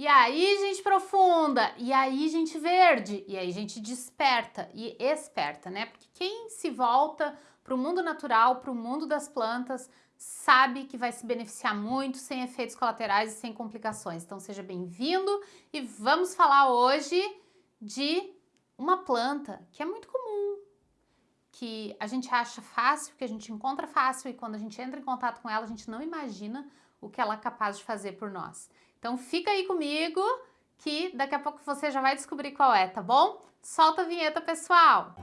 E aí, gente profunda, e aí, gente verde, e aí, gente desperta e esperta, né? Porque quem se volta para o mundo natural, para o mundo das plantas, sabe que vai se beneficiar muito sem efeitos colaterais e sem complicações. Então seja bem-vindo e vamos falar hoje de uma planta que é muito comum, que a gente acha fácil, que a gente encontra fácil e quando a gente entra em contato com ela, a gente não imagina o que ela é capaz de fazer por nós. Então fica aí comigo que daqui a pouco você já vai descobrir qual é, tá bom? Solta a vinheta, pessoal!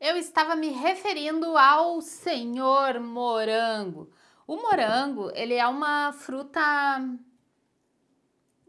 Eu estava me referindo ao senhor morango. O morango, ele é uma fruta,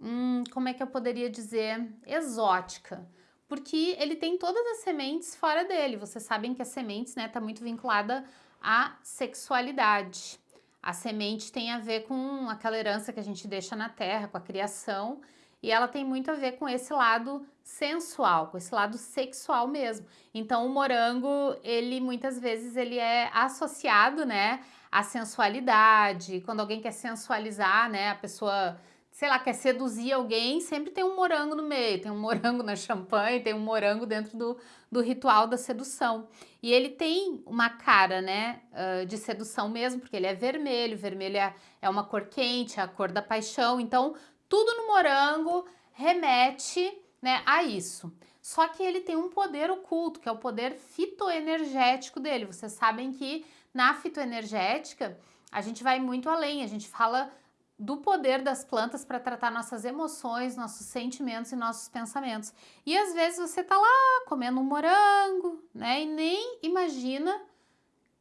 hum, como é que eu poderia dizer, exótica porque ele tem todas as sementes fora dele. Vocês sabem que as sementes, né, tá muito vinculada à sexualidade. A semente tem a ver com aquela herança que a gente deixa na terra, com a criação, e ela tem muito a ver com esse lado sensual, com esse lado sexual mesmo. Então o morango, ele muitas vezes ele é associado, né, à sensualidade. Quando alguém quer sensualizar, né, a pessoa sei lá, quer seduzir alguém, sempre tem um morango no meio, tem um morango na champanhe, tem um morango dentro do, do ritual da sedução. E ele tem uma cara, né, de sedução mesmo, porque ele é vermelho, vermelho é, é uma cor quente, é a cor da paixão, então tudo no morango remete, né, a isso. Só que ele tem um poder oculto, que é o poder fitoenergético dele. Vocês sabem que na fitoenergética a gente vai muito além, a gente fala do poder das plantas para tratar nossas emoções, nossos sentimentos e nossos pensamentos. E às vezes você tá lá comendo um morango, né, e nem imagina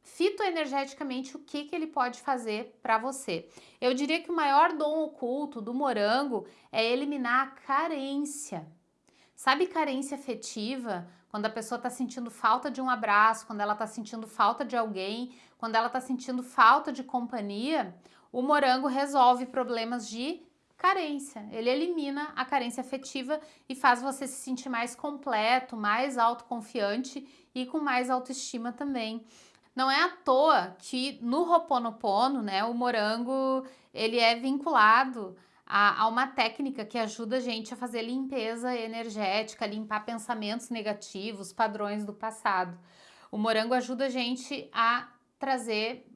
fitoenergeticamente o que, que ele pode fazer para você. Eu diria que o maior dom oculto do morango é eliminar a carência. Sabe carência afetiva? Quando a pessoa está sentindo falta de um abraço, quando ela está sentindo falta de alguém, quando ela está sentindo falta de companhia, o morango resolve problemas de carência. Ele elimina a carência afetiva e faz você se sentir mais completo, mais autoconfiante e com mais autoestima também. Não é à toa que no Roponopono, né, o morango, ele é vinculado a, a, uma técnica que ajuda a gente a fazer limpeza energética, limpar pensamentos negativos, padrões do passado. O morango ajuda a gente a trazer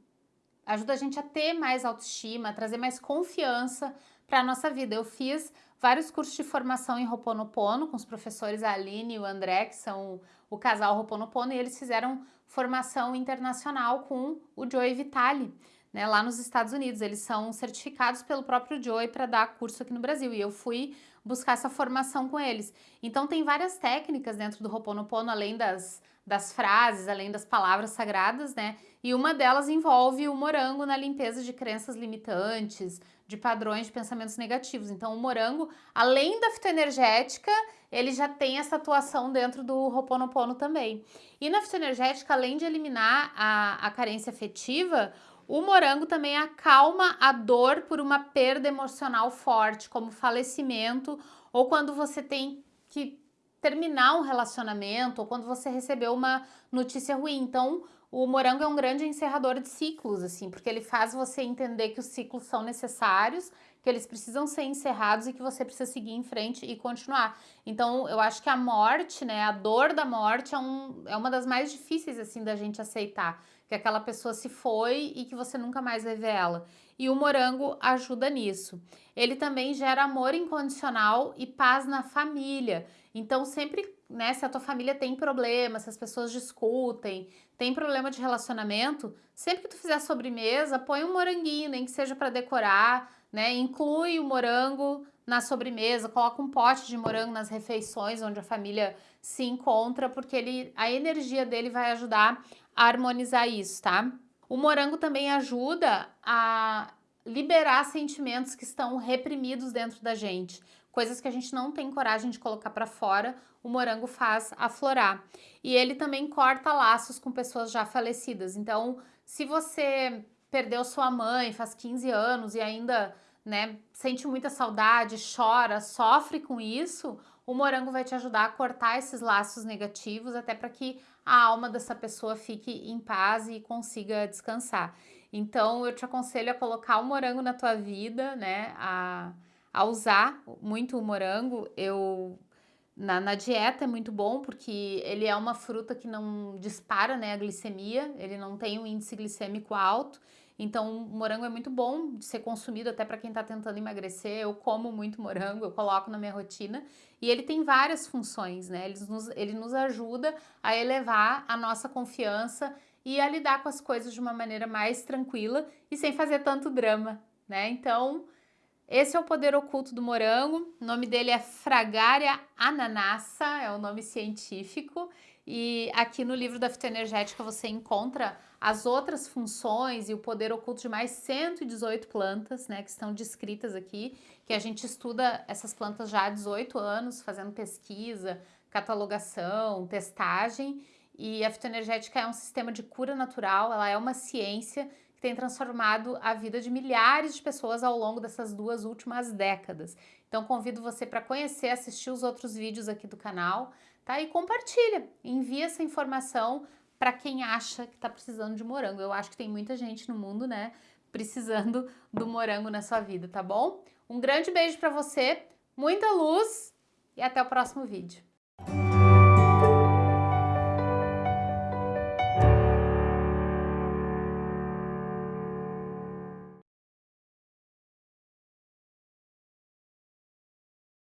ajuda a gente a ter mais autoestima, a trazer mais confiança para a nossa vida. Eu fiz vários cursos de formação em Roponopono com os professores Aline e o André, que são o casal Roponopono, e eles fizeram formação internacional com o Joey Vitale, né, lá nos Estados Unidos. Eles são certificados pelo próprio Joey para dar curso aqui no Brasil, e eu fui buscar essa formação com eles. Então tem várias técnicas dentro do Roponopono, além das das frases, além das palavras sagradas, né? E uma delas envolve o morango na limpeza de crenças limitantes, de padrões de pensamentos negativos. Então, o morango, além da fitoenergética, ele já tem essa atuação dentro do Ho'oponopono também. E na fitoenergética, além de eliminar a, a carência afetiva, o morango também acalma a dor por uma perda emocional forte, como falecimento, ou quando você tem que terminar um relacionamento ou quando você recebeu uma notícia ruim. Então, o morango é um grande encerrador de ciclos, assim, porque ele faz você entender que os ciclos são necessários, que eles precisam ser encerrados e que você precisa seguir em frente e continuar. Então, eu acho que a morte, né, a dor da morte é, um, é uma das mais difíceis, assim, da gente aceitar, que aquela pessoa se foi e que você nunca mais vai ver ela. E o morango ajuda nisso. Ele também gera amor incondicional e paz na família. Então, sempre, né, se a tua família tem problema, se as pessoas discutem, tem problema de relacionamento, sempre que tu fizer sobremesa, põe um moranguinho, nem que seja para decorar, né? Inclui o morango na sobremesa, coloca um pote de morango nas refeições onde a família se encontra, porque ele, a energia dele vai ajudar harmonizar isso, tá? O morango também ajuda a liberar sentimentos que estão reprimidos dentro da gente coisas que a gente não tem coragem de colocar para fora, o morango faz aflorar. E ele também corta laços com pessoas já falecidas. Então, se você perdeu sua mãe faz 15 anos e ainda né, sente muita saudade, chora, sofre com isso, o morango vai te ajudar a cortar esses laços negativos, até para que a alma dessa pessoa fique em paz e consiga descansar. Então, eu te aconselho a colocar o morango na tua vida, né, a, a usar muito o morango. Eu na, na, dieta é muito bom porque ele é uma fruta que não dispara né, a glicemia, ele não tem um índice glicêmico alto, então morango é muito bom de ser consumido até para quem está tentando emagrecer. Eu como muito morango, eu coloco na minha rotina e ele tem várias funções, né? Ele nos, ele nos ajuda a elevar a nossa confiança e a lidar com as coisas de uma maneira mais tranquila e sem fazer tanto drama, né? Então, esse é o poder oculto do morango, o nome dele é Fragaria ananassa, é o nome científico, e aqui no livro da fitoenergética você encontra as outras funções e o poder oculto de mais 118 plantas, né, que estão descritas aqui, que a gente estuda essas plantas já há 18 anos, fazendo pesquisa, catalogação, testagem, e a fitoenergética é um sistema de cura natural, ela é uma ciência que tem transformado a vida de milhares de pessoas ao longo dessas duas últimas décadas. Então convido você para conhecer, assistir os outros vídeos aqui do canal, tá? E compartilha, envia essa informação para quem acha que está precisando de morango. Eu acho que tem muita gente no mundo, né, precisando do morango na sua vida, tá bom? Um grande beijo para você, muita luz e até o próximo vídeo.